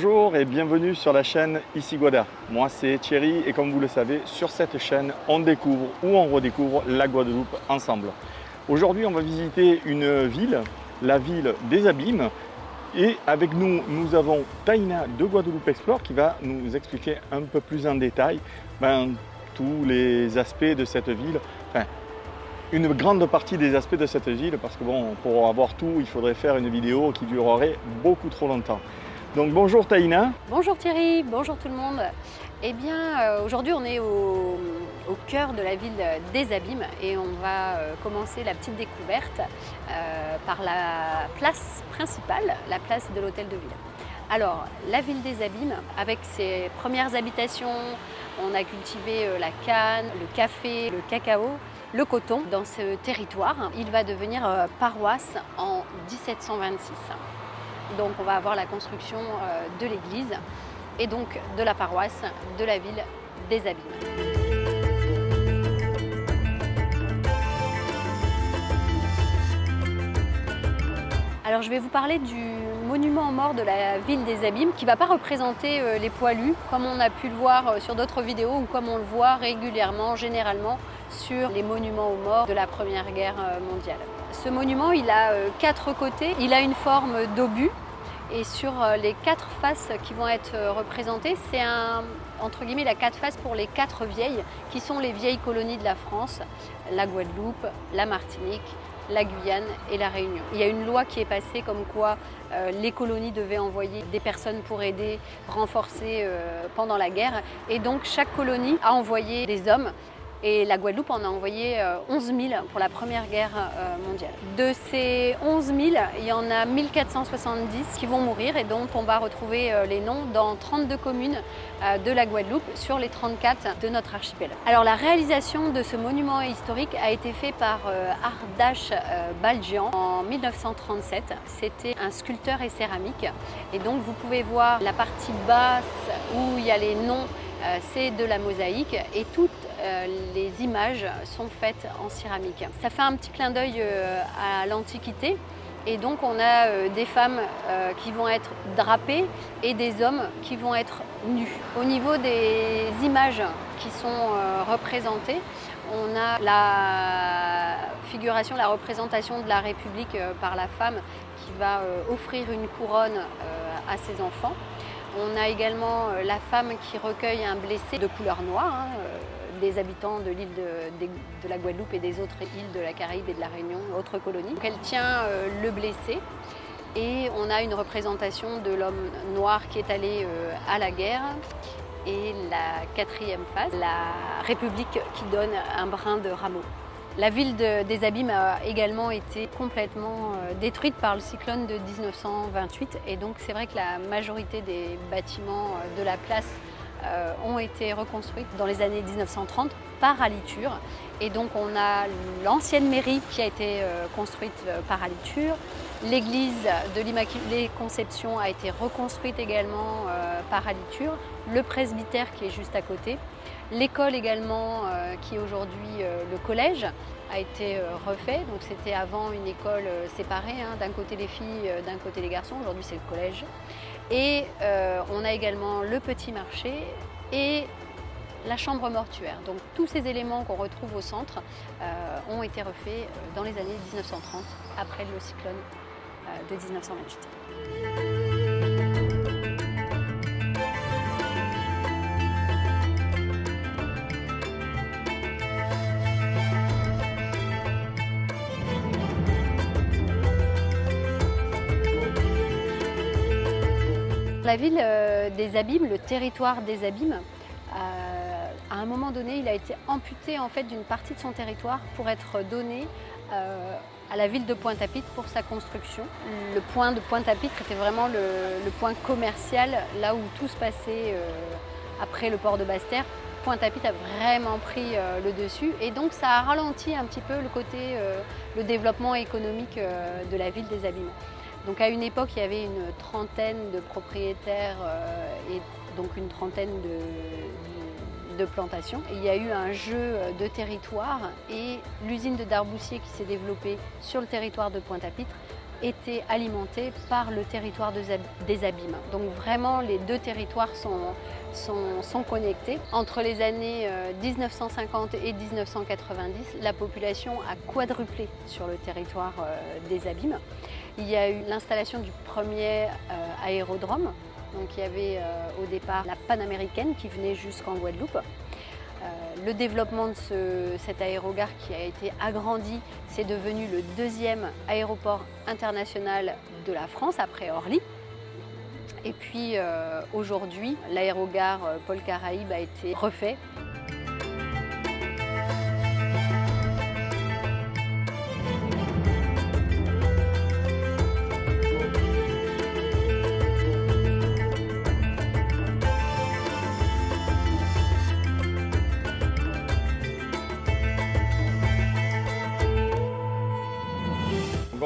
Bonjour et bienvenue sur la chaîne Ici Guada. Moi c'est Thierry et comme vous le savez, sur cette chaîne, on découvre ou on redécouvre la Guadeloupe ensemble. Aujourd'hui, on va visiter une ville, la ville des Abîmes. Et avec nous, nous avons Taina de Guadeloupe Explore qui va nous expliquer un peu plus en détail ben, tous les aspects de cette ville, enfin, une grande partie des aspects de cette ville parce que bon, pour avoir tout, il faudrait faire une vidéo qui durerait beaucoup trop longtemps. Donc bonjour Taïna. Bonjour Thierry, bonjour tout le monde. Eh bien euh, aujourd'hui on est au, cœur de la ville des Abîmes et on va euh, commencer la petite découverte euh, par la place principale, la place de l'hôtel de ville. Alors la ville des Abîmes avec ses premières habitations, on a cultivé la canne, le café, le cacao, le coton dans ce territoire. Il va devenir paroisse en 1726. Donc on va avoir la construction euh, de l'église et donc de la paroisse de la ville des Abîmes. Alors je vais vous parler du monument aux morts de la ville des Abîmes qui ne va pas représenter euh, les poilus comme on a pu le voir euh, sur d'autres vidéos ou comme on le voit régulièrement, généralement, sur les monuments aux morts de la Première Guerre mondiale. Ce monument, il a euh, quatre côtés, il a une forme d'obus. Et sur euh, les quatre faces qui vont être euh, représentées, c'est un, entre guillemets la quatre faces pour les quatre vieilles qui sont les vieilles colonies de la France, la Guadeloupe, la Martinique, la Guyane et la Réunion. Il y a une loi qui est passée comme quoi les colonies devaient envoyer des personnes pour aider, renforcer pendant la guerre. Et donc chaque colonie a envoyé des hommes et la Guadeloupe en a envoyé 11 euh, 000 pour la Première Guerre euh, mondiale. De ces 11 000, il y en a 1470 qui vont mourir et dont on va retrouver euh, les noms dans 32 communes de la Guadeloupe sur les 34 de notre archipel. Alors la réalisation de ce monument historique a été faite par Ardash Baljian en 1937. C'était un sculpteur et céramique et donc vous pouvez voir la partie basse où il y a les noms c'est de la mosaïque et les images sont faites en céramique. Ça fait un petit clin d'œil euh, à l'Antiquité et donc on a des femmes qui vont être drapées et des hommes qui vont être nus. Au niveau des images qui sont représentées, on a la figuration, la représentation de la République par la femme qui va offrir une couronne à ses enfants. On a également euh, la femme qui recueille un blessé de couleur noire, hein, euh, des habitants de l'île de, la Guadeloupe et des autres îles de la Caraïbe et de la Réunion, autres colonies. elle tient euh, le blessé et on a une représentation de l'homme noir qui est allé à la guerre et la quatrième phase, la République qui donne un brin de rameau. La ville des Abîmes a également été complètement euh, détruite par le cyclone de 1928 et donc c'est vrai que la majorité des bâtiments euh, de la place euh, ont été reconstruits dans les années 1930 par Aliture. Et donc on a l'ancienne mairie qui a été construite par Aliture, l'église de l'Immaculée Conception a été reconstruite également par Aliture, le presbytère qui est juste à côté, L'école également, euh, qui est aujourd'hui euh, le collège, a été euh, refait. Donc c'était avant une école séparée, hein, d'un côté les filles, d'un côté les garçons. Aujourd'hui c'est le collège. Et on a également le petit marché et la chambre mortuaire. Donc tous ces éléments qu'on retrouve au centre ont été refaits dans les années 1930, après le cyclone de 1928. La ville euh, des Abîmes, le territoire des Abîmes, euh, à un moment donné, il a été amputé en fait d'une partie de son territoire pour être donné euh, à la ville de Pointe-à-Pitre pour sa construction. Le point de Pointe-à-Pitre était vraiment le, point commercial, là où tout se passait après le port de Basse-Terre. Pointe-à-Pitre a vraiment pris le dessus et donc ça a ralenti un petit peu le côté, le développement économique de la ville des Abîmes. Donc à une époque, il y avait une trentaine de propriétaires euh, et donc une trentaine de, plantations. il y a eu un jeu de territoire et l'usine de Darboussier qui s'est développée sur le territoire de Pointe-à-Pitre était alimenté par le territoire des abîmes. Donc vraiment les deux territoires sont, connectés. Entre les années 1950 euh, et 1990, la population a quadruplé sur le territoire euh, des abîmes. Il y a eu l'installation du premier euh, aérodrome. Donc il y avait au départ la panaméricaine qui venait jusqu'en Guadeloupe. le développement de cet aérogare qui a été agrandi, c'est devenu le deuxième aéroport international de la France après Orly. Et puis euh, aujourd'hui, l'aérogare euh, Paul Caraïbe a été refait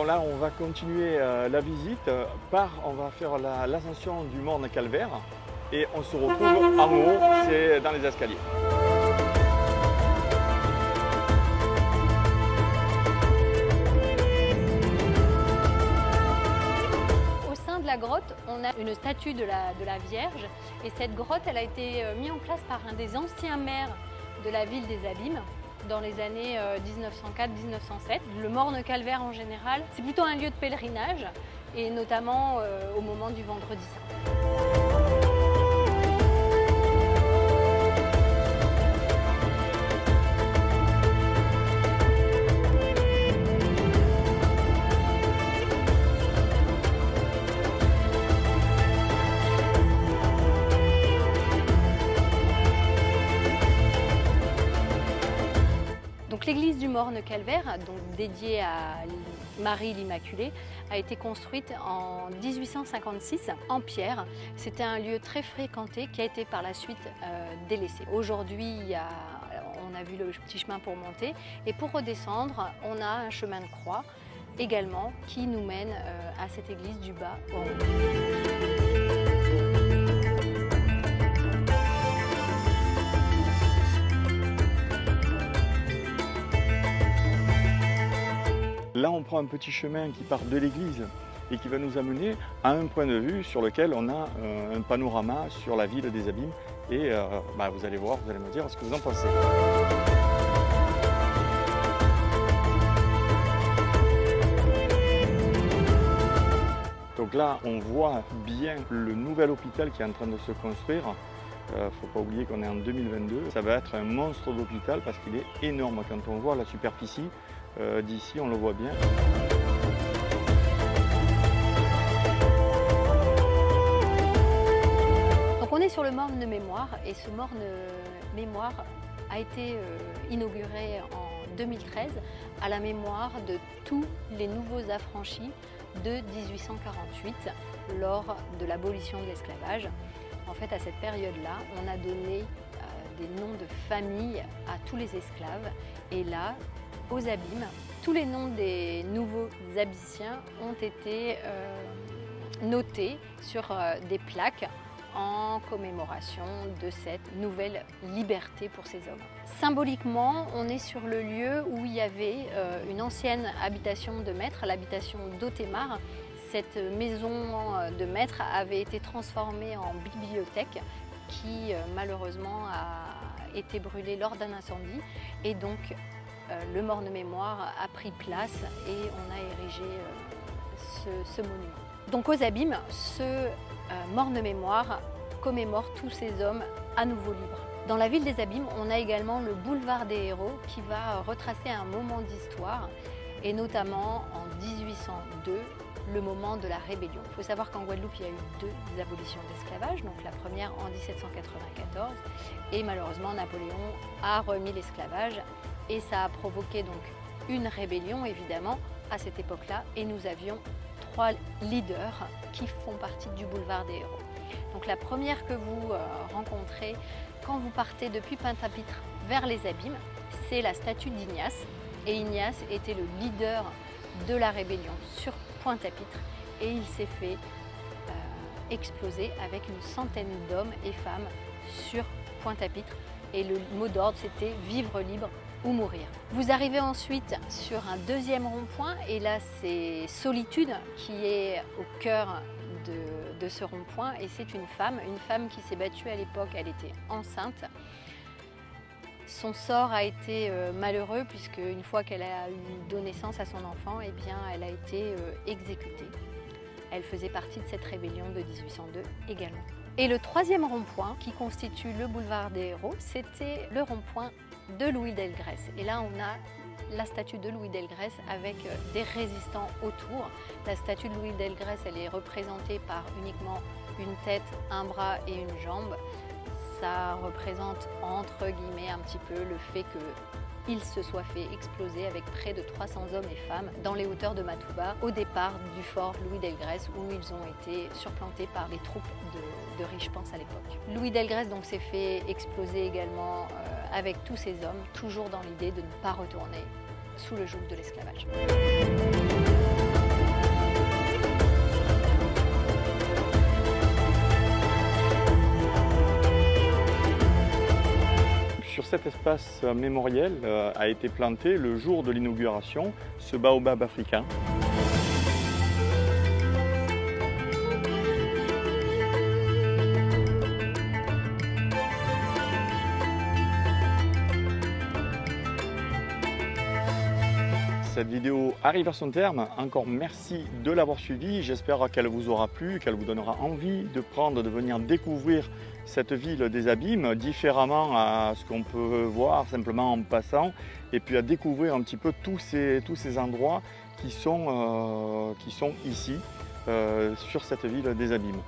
Là on va continuer euh, la visite par, on va faire l'ascension du Morne Calvaire et on se retrouve en haut, c'est dans les escaliers. Au sein de la grotte, on a une statue de la, de la Vierge et cette grotte elle a été euh, mise en place par un des anciens maires de la ville des Abîmes dans les années 1904-1907. Euh, le Morne Calvaire en général, c'est plutôt un lieu de pèlerinage et notamment euh, au moment du Vendredi Saint. L'église du Morne-Calvaire, donc dédiée à Marie l'Immaculée, a été construite en 1856 en pierre. C'était un lieu très fréquenté qui a été par la suite euh, délaissé. Aujourd'hui, on a vu le petit chemin pour monter et pour redescendre, on a un chemin de croix également qui nous mène euh, à cette église du bas en Là, on prend un petit chemin qui part de l'église et qui va nous amener à un point de vue sur lequel on a euh, un panorama sur la ville des Abîmes. Et euh, bah, vous allez voir, vous allez me dire ce que vous en pensez. Donc là, on voit bien le nouvel hôpital qui est en train de se construire. Il euh, ne faut pas oublier qu'on est en 2022. Ça va être un monstre d'hôpital parce qu'il est énorme. Quand on voit la superficie, euh, d'ici, on le voit bien. Donc on est sur le morne mémoire et ce morne mémoire a été euh, inauguré en 2013 à la mémoire de tous les nouveaux affranchis de 1848 lors de l'abolition de l'esclavage. En fait, à cette période-là, on a donné euh, des noms de famille à tous les esclaves et là, aux abîmes. Tous les noms des nouveaux abyssiens ont été euh, notés sur euh, des plaques en commémoration de cette nouvelle liberté pour ces hommes. Symboliquement, on est sur le lieu où il y avait euh, une ancienne habitation de maître, l'habitation d'Otémar. Cette maison de maître avait été transformée en bibliothèque qui malheureusement a été brûlée lors d'un incendie et donc le morne-mémoire a pris place et on a érigé euh, ce, monument. Donc aux abîmes, ce euh, morne-mémoire commémore tous ces hommes à nouveau libres. Dans la ville des abîmes, on a également le boulevard des héros qui va retracer un moment d'histoire et notamment en 1802, le moment de la rébellion. Il faut savoir qu'en Guadeloupe, il y a eu deux abolitions d'esclavage, donc la première en 1794 et malheureusement Napoléon a remis l'esclavage et ça a provoqué donc une rébellion évidemment à cette époque-là et nous avions trois leaders qui font partie du boulevard des héros. Donc la première que vous euh, rencontrez quand vous partez depuis Pointe-à-Pitre vers les abîmes, c'est la statue d'Ignace. Et Ignace était le leader de la rébellion sur Pointe-à-Pitre et il s'est fait euh, exploser avec une centaine d'hommes et femmes sur Pointe-à-Pitre. Et le mot d'ordre c'était vivre libre ou mourir. Vous arrivez ensuite sur un deuxième rond-point et là c'est Solitude qui est au cœur de, de ce rond-point et c'est une femme, une femme qui s'est battue à l'époque, elle était enceinte. Son sort a été euh, malheureux puisque une fois qu'elle a eu donné naissance à son enfant, eh bien, elle a été euh, exécutée. Elle faisait partie de cette rébellion de 1802 également. Et le troisième rond-point qui constitue le boulevard des héros, c'était le rond-point de Louis Delgrès. Et là, on a la statue de Louis Delgrès avec euh, des résistants autour. La statue de Louis Delgrès, elle est représentée par uniquement une tête, un bras et une jambe. Ça représente entre guillemets un petit peu le fait que il se soit fait exploser avec près de 300 hommes et femmes dans les hauteurs de Matouba au départ du fort Louis Delgrès où ils ont été surplantés par les troupes de, de Riche-Pense à l'époque. Louis Delgrès donc s'est fait exploser également euh, avec tous ces hommes, toujours dans l'idée de ne pas retourner sous le joug de l'esclavage. Sur cet espace mémoriel euh, a été planté le jour de l'inauguration ce baobab africain. Cette vidéo arrive à son terme. Encore merci de l'avoir suivi. J'espère qu'elle vous aura plu, qu'elle vous donnera envie de prendre, de venir découvrir cette ville des abîmes différemment à ce qu'on peut voir simplement en passant et puis à découvrir un petit peu tous ces, tous ces endroits qui sont, euh, qui sont ici euh, sur cette ville des abîmes.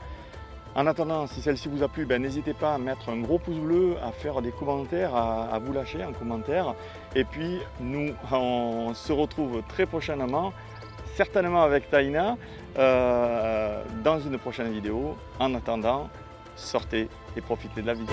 En attendant, si celle-ci vous a plu, ben, n'hésitez pas à mettre un gros pouce bleu, à faire des commentaires, à, vous lâcher en commentaire. Et puis, nous, on se retrouve très prochainement, certainement avec Taïna, euh, dans une prochaine vidéo. En attendant, sortez et profitez de la vie.